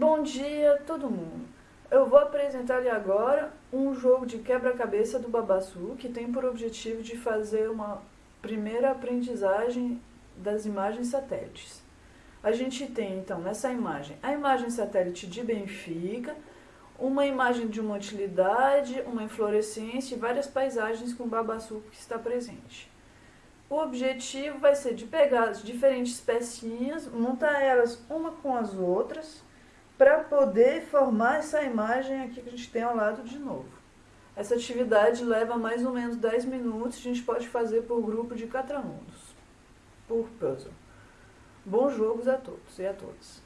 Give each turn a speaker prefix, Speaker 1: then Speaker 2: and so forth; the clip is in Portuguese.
Speaker 1: Bom dia todo mundo! Eu vou apresentar-lhe agora um jogo de quebra-cabeça do Babassu que tem por objetivo de fazer uma primeira aprendizagem das imagens satélites. A gente tem então nessa imagem a imagem satélite de Benfica, uma imagem de uma utilidade, uma inflorescência e várias paisagens com o Babassu que está presente. O objetivo vai ser de pegar as diferentes pecinhas, montar elas uma com as outras poder formar essa imagem aqui que a gente tem ao lado de novo. Essa atividade leva mais ou menos 10 minutos, a gente pode fazer por grupo de catramundos, por puzzle. Bons jogos a todos e a todas.